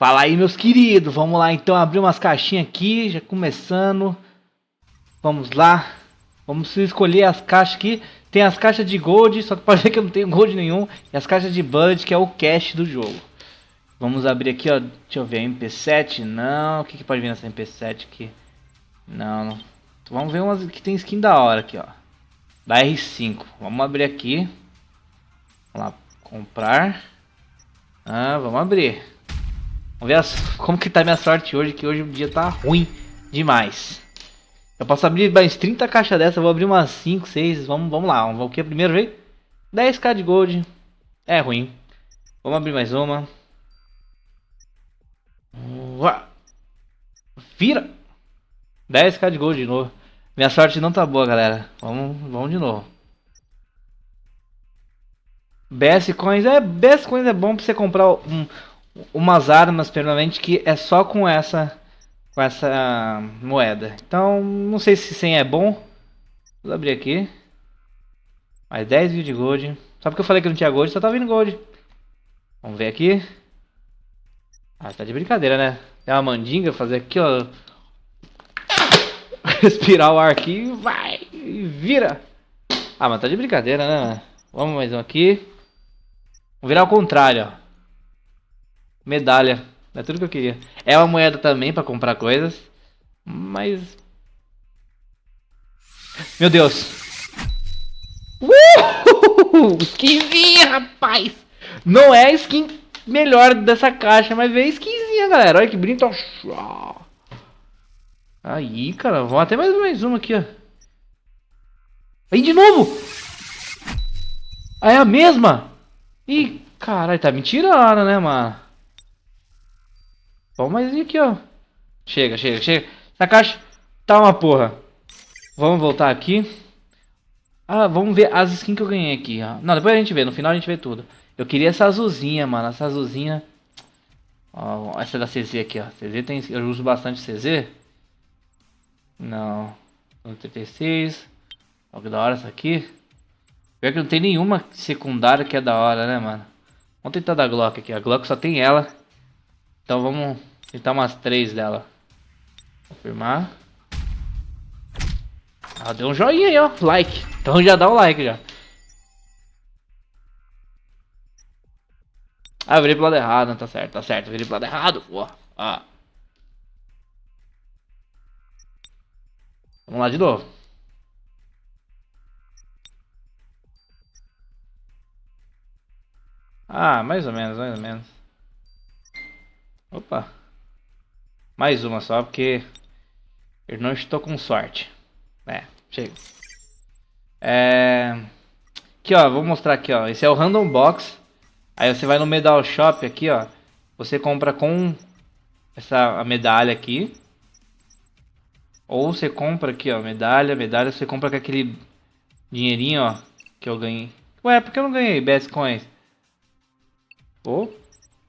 Fala aí, meus queridos. Vamos lá, então, abrir umas caixinhas aqui, já começando. Vamos lá. Vamos escolher as caixas aqui. Tem as caixas de gold, só que pode ver que eu não tenho gold nenhum. E as caixas de bullet, que é o cash do jogo. Vamos abrir aqui, ó. Deixa eu ver, MP7? Não. O que, que pode vir nessa MP7 aqui? Não. Vamos ver umas que tem skin da hora aqui, ó. Da R5. Vamos abrir aqui. Vamos lá, comprar. Ah, vamos abrir. Vamos ver as, como que tá minha sorte hoje, que hoje o dia tá ruim demais. Eu posso abrir mais 30 caixas dessa, vou abrir umas 5, 6, vamos, vamos lá. Vamos, o que primeiro veio? 10k de gold. É ruim. Vamos abrir mais uma. Vira! 10k de gold de novo. Minha sorte não tá boa, galera. Vamos, vamos de novo. BS Coins é, BS Coins é bom pra você comprar um, umas armas permanentes que é só com essa com essa moeda. Então, não sei se 100 é bom. Vou abrir aqui. Mais 10 mil de gold. Só porque eu falei que não tinha gold, só tá vindo gold. Vamos ver aqui. Ah, tá de brincadeira, né? Tem uma mandinga, fazer aqui, ó. Respirar o ar aqui vai. E vira. Ah, mas tá de brincadeira, né? Vamos mais um aqui. Vamos virar ao contrário, ó. Medalha. É tudo que eu queria. É uma moeda também pra comprar coisas. Mas... Meu Deus. Uh! Skinzinha, rapaz. Não é a skin melhor dessa caixa, mas veio skinzinha, galera. Olha que bonito. Aí, cara. Vamos até mais, mais uma aqui, ó. Aí, de novo. Ah, é a mesma? Ih, caralho. Tá me tirando, né, mano? Vamos mais aqui, ó. Chega, chega, chega. Essa caixa tá uma porra. Vamos voltar aqui. Ah, vamos ver as skins que eu ganhei aqui, ó. Não, depois a gente vê. No final a gente vê tudo. Eu queria essa azulzinha, mano. Essa azulzinha. Ó, essa da CZ aqui, ó. CZ tem... Eu uso bastante CZ. Não. 36. Olha que da hora essa aqui. Pior que não tem nenhuma secundária que é da hora, né, mano? Vamos tentar da Glock aqui. A Glock só tem ela. Então vamos tentar umas três dela. Confirmar. Ah, deu um joinha aí, ó. Like. Então já dá o um like já. Ah, virei pro lado errado, tá certo, tá certo. Virei pro lado errado, pô. Ah. Vamos lá de novo. Ah, mais ou menos, mais ou menos. Opa. Mais uma só, porque eu não estou com sorte. É, chega. É... Aqui, ó, vou mostrar aqui, ó. Esse é o Random Box. Aí você vai no Medal Shop aqui, ó. Você compra com essa medalha aqui. Ou você compra aqui, ó, medalha, medalha. Você compra com aquele dinheirinho, ó, que eu ganhei. Ué, por que eu não ganhei Best Coins? Pô,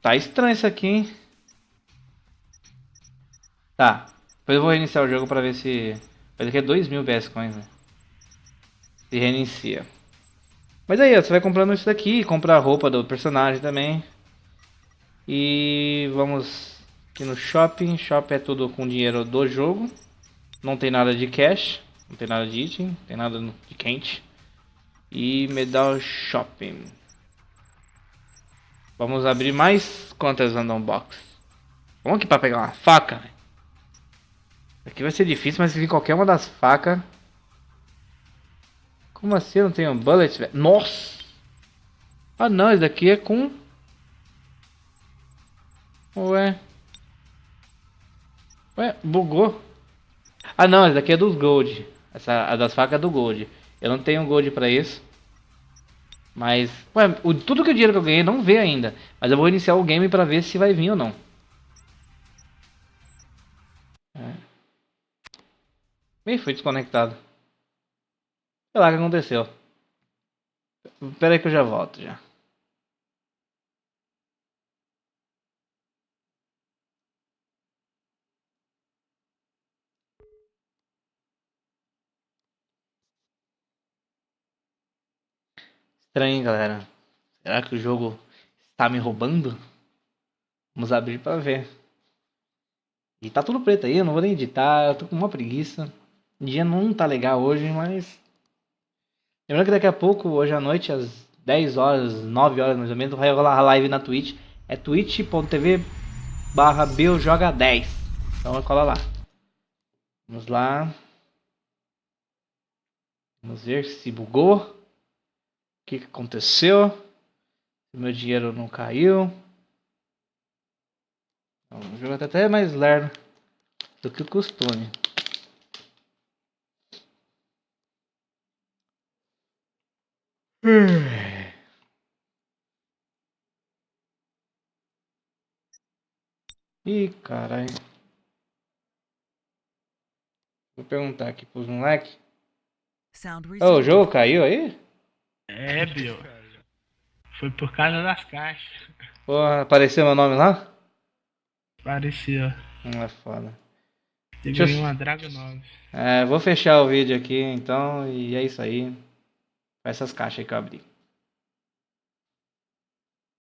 tá estranho isso aqui, hein? Tá. Depois eu vou reiniciar o jogo pra ver se... Mas aqui é 2 mil BS Coins, né? Se reinicia. Mas aí, ó, você vai comprando isso daqui, compra a roupa do personagem também. E vamos aqui no shopping. Shopping é tudo com dinheiro do jogo. Não tem nada de cash, não tem nada de item, não tem nada de quente. E medal shopping. Vamos abrir mais quantas random box. Vamos aqui para pegar uma faca. Aqui vai ser difícil, mas se vir qualquer uma das facas... Como assim eu não tenho bullet, velho? Nossa! Ah não, esse daqui é com... Ué... Ué, bugou. Ah não, esse daqui é dos gold. Essa a das facas é do gold. Eu não tenho gold pra isso. Mas, ué, o, tudo que o dinheiro que eu ganhei não vê ainda. Mas eu vou iniciar o game pra ver se vai vir ou não. Ih, foi desconectado. Sei lá o que aconteceu. Espera aí que eu já volto já. Estranho, galera. Será que o jogo está me roubando? Vamos abrir pra ver. E tá tudo preto aí, eu não vou nem editar, eu tô com uma preguiça. O dia não tá legal hoje, mas. Lembrando que daqui a pouco, hoje à noite, às 10 horas, 9 horas mais ou menos, vai rolar a live na Twitch. É twitch.tv barra joga 10 Então cola lá. Vamos lá. Vamos ver se bugou. O que, aconteceu. Meu dinheiro não caiu. O jogo tá até mais lerdo do que o costume. Ih, caralho. Vou perguntar aqui pros moleques. Oh, o jogo caiu aí? É, Bill. Foi por causa das caixas. Porra, apareceu meu nome lá? Apareceu. Não é foda. Eu ganhei uma Dragon 9. É, vou fechar o vídeo aqui então e é isso aí. Essas caixas que eu abri.